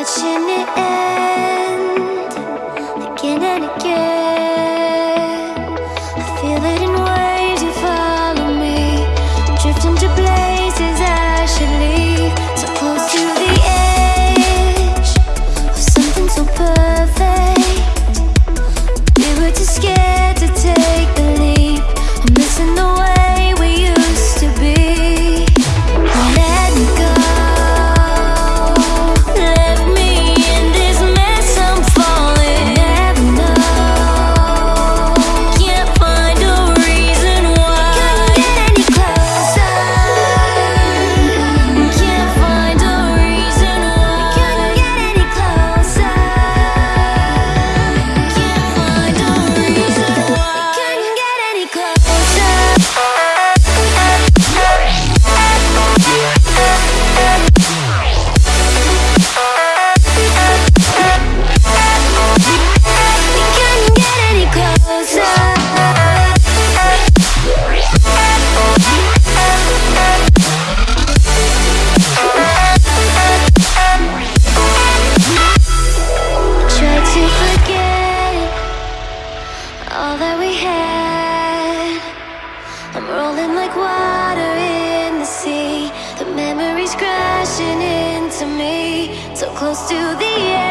watching it end again and again. I feel it. I'm rolling like water in the sea. The memories crashing into me. So close to the edge